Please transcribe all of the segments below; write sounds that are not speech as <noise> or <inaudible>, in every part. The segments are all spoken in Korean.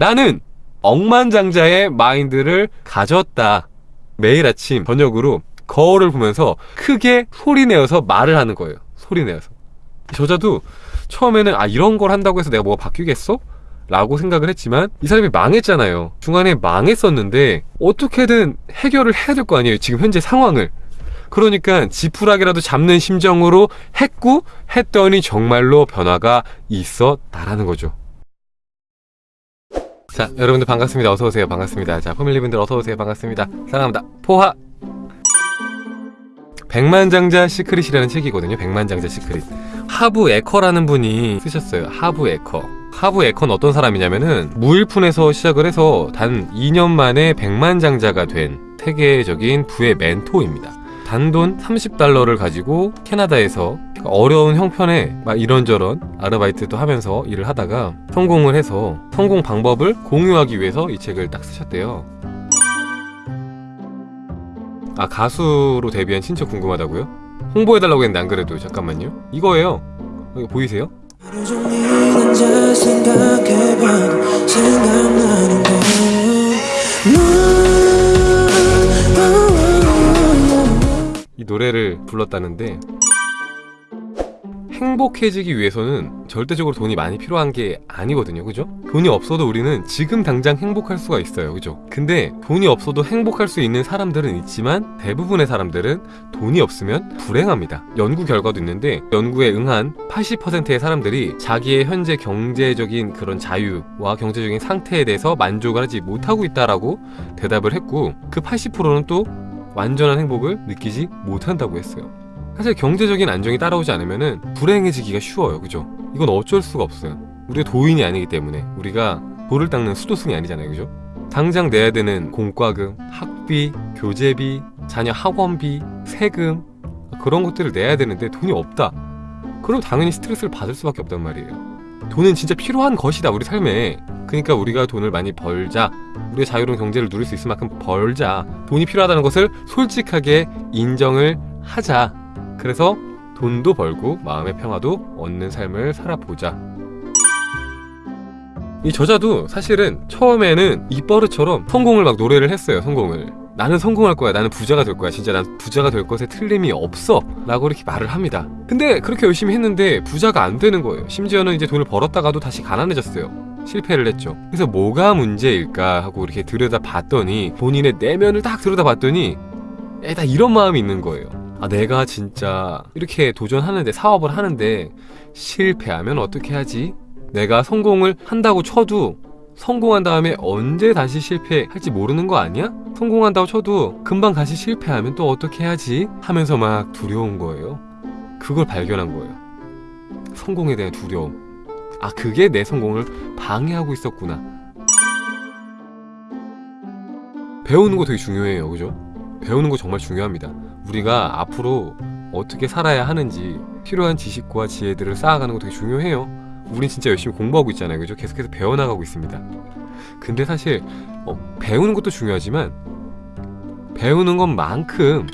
나는 억만장자의 마인드를 가졌다. 매일 아침 저녁으로 거울을 보면서 크게 소리내어서 말을 하는 거예요. 소리내어서. 저자도 처음에는 아 이런 걸 한다고 해서 내가 뭐가 바뀌겠어? 라고 생각을 했지만 이 사람이 망했잖아요. 중간에 망했었는데 어떻게든 해결을 해야 될 거 아니에요. 지금 현재 상황을. 그러니까 지푸라기라도 잡는 심정으로 했고 했더니 정말로 변화가 있었다라는 거죠. 자 여러분들 반갑습니다. 어서오세요. 반갑습니다. 자 패밀리분들 어서오세요. 반갑습니다. 사랑합니다. 포하 백만장자 시크릿이라는 책이거든요. 백만장자 시크릿. 하브 에커라는 분이 쓰셨어요. 하브 에커. 하브 에커는 어떤 사람이냐면은 무일푼에서 시작을 해서 단 2년 만에 백만장자가 된 세계적인 부의 멘토입니다. 단돈 30달러를 가지고 캐나다에서 어려운 형편에 막 이런저런 아르바이트도 하면서 일을 하다가 성공을 해서 성공 방법을 공유하기 위해서 이 책을 딱 쓰셨대요. 아 가수로 데뷔한 친척 궁금하다고요? 홍보해달라고 했는데 안 그래도 잠깐만요 이거예요 이거 보이세요? 생각나는 건 넌. 이 노래를 불렀다는데 행복해지기 위해서는 절대적으로 돈이 많이 필요한 게 아니거든요 그죠? 돈이 없어도 우리는 지금 당장 행복할 수가 있어요 그죠? 근데 돈이 없어도 행복할 수 있는 사람들은 있지만 대부분의 사람들은 돈이 없으면 불행합니다 연구 결과도 있는데 연구에 응한 80%의 사람들이 자기의 현재 경제적인 그런 자유와 경제적인 상태에 대해서 만족을 하지 못하고 있다라고 대답을 했고 그 80%는 또 완전한 행복을 느끼지 못한다고 했어요 사실 경제적인 안정이 따라오지 않으면 불행해지기가 쉬워요. 그죠? 이건 어쩔 수가 없어요. 우리가 도인이 아니기 때문에 우리가 돌을 닦는 수도승이 아니잖아요. 그죠? 당장 내야 되는 공과금, 학비, 교재비, 자녀 학원비, 세금 그런 것들을 내야 되는데 돈이 없다. 그럼 당연히 스트레스를 받을 수밖에 없단 말이에요. 돈은 진짜 필요한 것이다 우리 삶에. 그러니까 우리가 돈을 많이 벌자. 우리가 자유로운 경제를 누릴 수 있을 만큼 벌자. 돈이 필요하다는 것을 솔직하게 인정을 하자 그래서 돈도 벌고 마음의 평화도 얻는 삶을 살아보자. 이 저자도 사실은 처음에는 입버릇처럼 성공을 막 노래를 했어요 성공을. 나는 성공할 거야 나는 부자가 될 거야 진짜 난 부자가 될 것에 틀림이 없어 라고 이렇게 말을 합니다. 근데 그렇게 열심히 했는데 부자가 안 되는 거예요. 심지어는 이제 돈을 벌었다가도 다시 가난해졌어요. 실패를 했죠. 그래서 뭐가 문제일까 하고 이렇게 들여다 봤더니 본인의 내면을 딱 들여다 봤더니 에다 이런 마음이 있는 거예요 아 내가 진짜 이렇게 도전하는데 사업을 하는데 실패하면 어떻게 하지? 내가 성공을 한다고 쳐도 성공한 다음에 언제 다시 실패할지 모르는 거 아니야? 성공한다고 쳐도 금방 다시 실패하면 또 어떻게 해야지? 하면서 막 두려운 거예요 그걸 발견한 거예요 성공에 대한 두려움 아 그게 내 성공을 방해하고 있었구나 배우는 거 되게 중요해요 그죠? 배우는 거 정말 중요합니다 우리가 앞으로 어떻게 살아야 하는지 필요한 지식과 지혜들을 쌓아가는 거 되게 중요해요. 우린 진짜 열심히 공부하고 있잖아요. 그죠? 계속해서 배워나가고 있습니다. 근데 사실 어, 배우는 것도 중요하지만 배우는 것만큼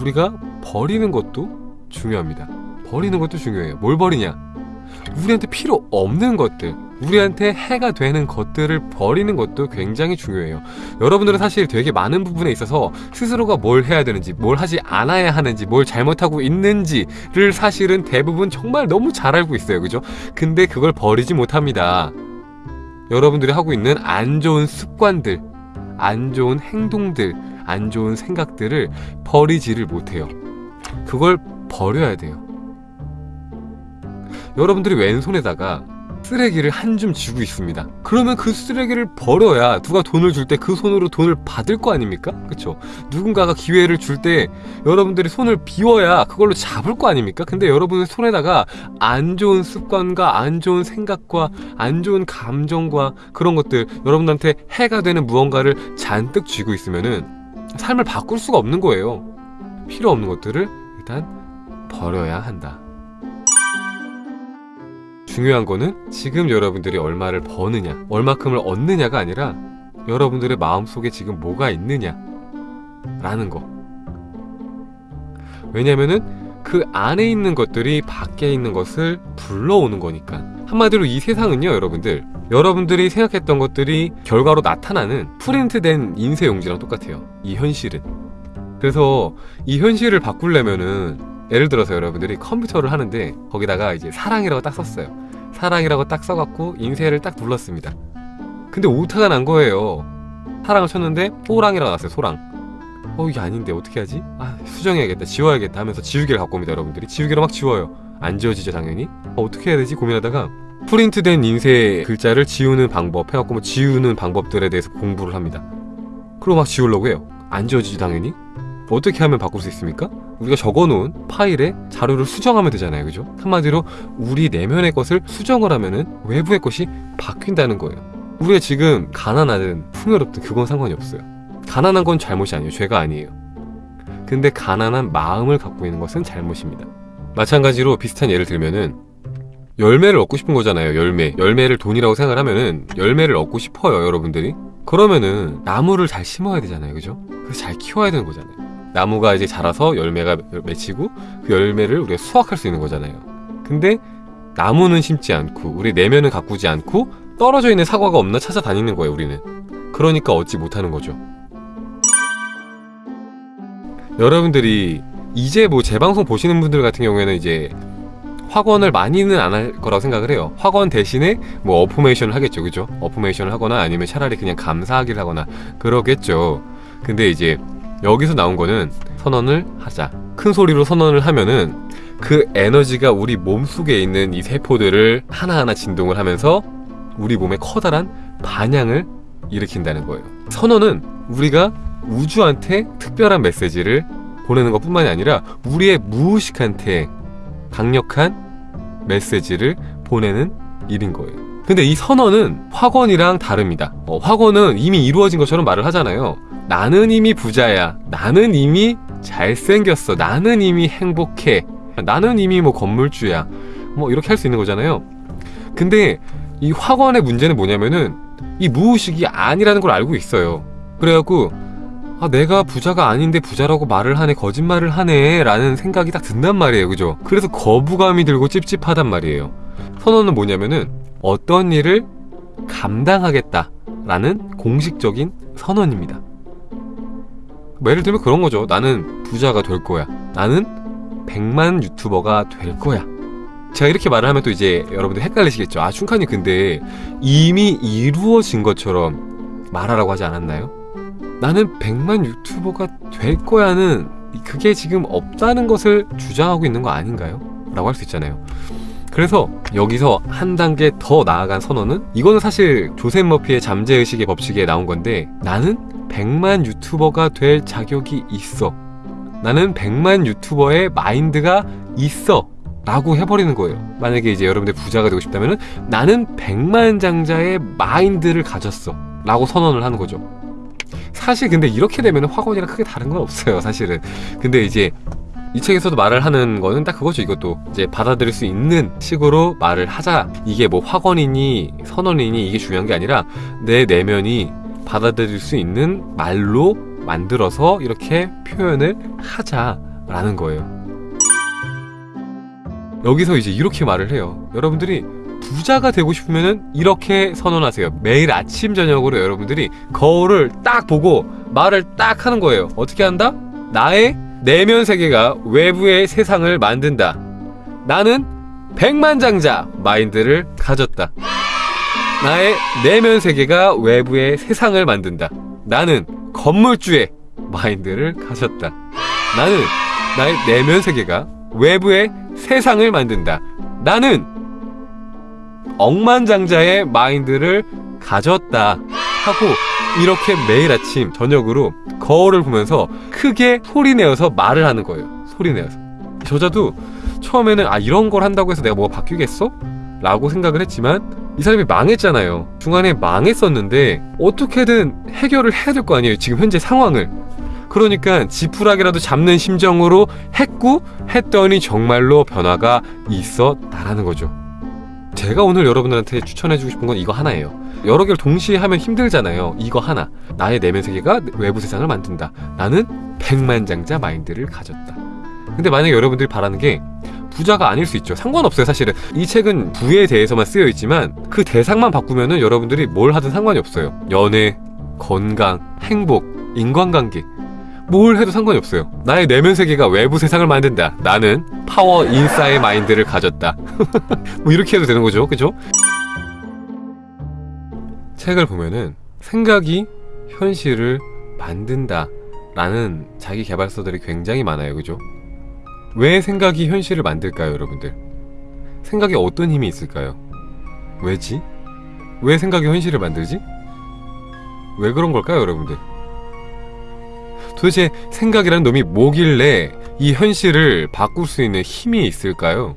우리가 버리는 것도 중요합니다. 버리는 것도 중요해요. 뭘 버리냐 우리한테 필요 없는 것들 우리한테 해가 되는 것들을 버리는 것도 굉장히 중요해요. 여러분들은 사실 되게 많은 부분에 있어서 스스로가 뭘 해야 되는지 뭘 하지 않아야 하는지 뭘 잘못하고 있는지를 사실은 대부분 정말 너무 잘 알고 있어요. 그죠? 근데 그걸 버리지 못합니다. 여러분들이 하고 있는 안 좋은 습관들 안 좋은 행동들 안 좋은 생각들을 버리지를 못해요. 그걸 버려야 돼요 여러분들이 왼손에다가 쓰레기를 한 줌 쥐고 있습니다 그러면 그 쓰레기를 버려야 누가 돈을 줄 때 그 손으로 돈을 받을 거 아닙니까? 그쵸? 누군가가 기회를 줄 때 여러분들이 손을 비워야 그걸로 잡을 거 아닙니까? 근데 여러분의 손에다가 안 좋은 습관과 안 좋은 생각과 안 좋은 감정과 그런 것들 여러분들한테 해가 되는 무언가를 잔뜩 쥐고 있으면은 삶을 바꿀 수가 없는 거예요 필요 없는 것들을 일단 버려야 한다 중요한 거는 지금 여러분들이 얼마를 버느냐 얼마큼을 얻느냐가 아니라 여러분들의 마음속에 지금 뭐가 있느냐 라는 거 왜냐면은 그 안에 있는 것들이 밖에 있는 것을 불러오는 거니까 한마디로 이 세상은요 여러분들 여러분들이 생각했던 것들이 결과로 나타나는 프린트된 인쇄 용지랑 똑같아요. 이 현실은. 그래서 이 현실을 바꾸려면은 예를 들어서 여러분들이 컴퓨터를 하는데 거기다가 이제 사랑이라고 딱 썼어요. 사랑이라고 딱 써갖고 인쇄를 딱 눌렀습니다. 근데 오타가 난 거예요. 사랑을 쳤는데 소랑이라고 나왔어요. 소랑. 어 이게 아닌데 어떻게 하지? 아 수정해야겠다 지워야겠다 하면서 지우개를 갖고 옵니다 여러분들이 지우개로 막 지워요 안 지워지죠 당연히 어, 어떻게 해야 되지 고민하다가 프린트된 인쇄 글자를 지우는 방법 해갖고 뭐 지우는 방법들에 대해서 공부를 합니다 그리고 막 지우려고 해요 안 지워지지 당연히 어떻게 하면 바꿀 수 있습니까? 우리가 적어놓은 파일에 자료를 수정하면 되잖아요 그죠? 한마디로 우리 내면의 것을 수정을 하면은 외부의 것이 바뀐다는 거예요 우리가 지금 가난하든 풍요롭든 그건 상관이 없어요 가난한 건 잘못이 아니에요. 죄가 아니에요. 근데 가난한 마음을 갖고 있는 것은 잘못입니다. 마찬가지로 비슷한 예를 들면은 열매를 얻고 싶은 거잖아요. 열매. 열매를 돈이라고 생각을 하면은 열매를 얻고 싶어요, 여러분들이. 그러면은 나무를 잘 심어야 되잖아요. 그죠? 그래서 잘 키워야 되는 거잖아요. 나무가 이제 자라서 열매가 맺히고 그 열매를 우리가 수확할 수 있는 거잖아요. 근데 나무는 심지 않고 우리 내면은 가꾸지 않고 떨어져 있는 사과가 없나 찾아다니는 거예요, 우리는. 그러니까 얻지 못하는 거죠. 여러분들이 이제 뭐 재방송 보시는 분들 같은 경우에는 이제 확언을 많이는 안 할 거라고 생각을 해요. 확언 대신에 뭐 어포메이션을 하겠죠. 그죠? 어포메이션을 하거나 아니면 차라리 그냥 감사하기를 하거나 그러겠죠. 근데 이제 여기서 나온 거는 선언을 하자. 큰 소리로 선언을 하면은 그 에너지가 우리 몸 속에 있는 이 세포들을 하나하나 진동을 하면서 우리 몸에 커다란 반향을 일으킨다는 거예요. 선언은 우리가 우주한테 특별한 메시지를 보내는 것 뿐만이 아니라 우리의 무의식한테 강력한 메시지를 보내는 일인 거예요. 근데 이 선언은 확언이랑 다릅니다. 어, 확언은 이미 이루어진 것처럼 말을 하잖아요. 나는 이미 부자야. 나는 이미 잘생겼어. 나는 이미 행복해. 나는 이미 뭐 건물주야. 뭐 이렇게 할 수 있는 거잖아요. 근데 이 확언의 문제는 뭐냐면은 이 무의식이 아니라는 걸 알고 있어요. 그래갖고 아 내가 부자가 아닌데 부자라고 말을 하네 거짓말을 하네 라는 생각이 딱 든단 말이에요 그죠 그래서 거부감이 들고 찝찝하단 말이에요 선언은 뭐냐면은 어떤 일을 감당하겠다 라는 공식적인 선언입니다 뭐 예를 들면 그런 거죠 나는 부자가 될 거야 나는 100만 유튜버가 될 거야 제가 이렇게 말을 하면 또 이제 여러분들 헷갈리시겠죠 아 춘칸이 근데 이미 이루어진 것처럼 말하라고 하지 않았나요? 나는 100만 유튜버가 될 거야는 그게 지금 없다는 것을 주장하고 있는 거 아닌가요? 라고 할 수 있잖아요. 그래서 여기서 한 단계 더 나아간 선언은 이거는 사실 조셉 머피의 잠재의식의 법칙에 나온 건데 나는 100만 유튜버가 될 자격이 있어. 나는 100만 유튜버의 마인드가 있어. 라고 해버리는 거예요. 만약에 이제 여러분들 부자가 되고 싶다면 나는 100만 장자의 마인드를 가졌어. 라고 선언을 하는 거죠. 사실 근데 이렇게 되면 확언이랑 크게 다른 건 없어요 사실은 근데 이제 이 책에서도 말을 하는 거는 딱 그거죠 이것도 이제 받아들일 수 있는 식으로 말을 하자 이게 뭐 확언이니 선언이니 이게 중요한 게 아니라 내 내면이 받아들일 수 있는 말로 만들어서 이렇게 표현을 하자라는 거예요 여기서 이제 이렇게 말을 해요 여러분들이 부자가 되고 싶으면 이렇게 선언하세요. 매일 아침 저녁으로 여러분들이 거울을 딱 보고 말을 딱 하는 거예요. 어떻게 한다? 나의 내면 세계가 외부의 세상을 만든다. 나는 백만장자 마인드를 가졌다. 나의 내면 세계가 외부의 세상을 만든다. 나는 건물주의 마인드를 가졌다. 나는 나의 내면 세계가 외부의 세상을 만든다. 나는 억만장자의 마인드를 가졌다 하고 이렇게 매일 아침 저녁으로 거울을 보면서 크게 소리내어서 말을 하는 거예요. 소리내어서. 저자도 처음에는 아 이런 걸 한다고 해서 내가 뭐가 바뀌겠어? 라고 생각을 했지만 이 사람이 망했잖아요. 중간에 망했었는데 어떻게든 해결을 해야 될 거 아니에요 지금 현재 상황을. 그러니까 지푸라기라도 잡는 심정으로 했고 했더니 정말로 변화가 있었다라는 거죠 제가 오늘 여러분들한테 추천해주고 싶은 건 이거 하나예요. 여러 개를 동시에 하면 힘들잖아요. 이거 하나. 나의 내면 세계가 외부 세상을 만든다. 나는 백만장자 마인드를 가졌다. 근데 만약에 여러분들이 바라는 게 부자가 아닐 수 있죠. 상관없어요, 사실은. 이 책은 부에 대해서만 쓰여 있지만 그 대상만 바꾸면은 여러분들이 뭘 하든 상관이 없어요. 연애, 건강, 행복, 인간관계. 뭘 해도 상관이 없어요. 나의 내면 세계가 외부 세상을 만든다. 나는 파워 인사의 마인드를 가졌다. <laughs> 뭐 이렇게 해도 되는 거죠. 그죠? 책을 보면은 생각이 현실을 만든다. 라는 자기 개발서들이 굉장히 많아요. 그죠? 왜 생각이 현실을 만들까요, 여러분들? 생각에 어떤 힘이 있을까요? 왜지? 왜 생각이 현실을 만들지? 왜 그런 걸까요, 여러분들? 도대체 생각이라는 놈이 뭐길래 이 현실을 바꿀 수 있는 힘이 있을까요?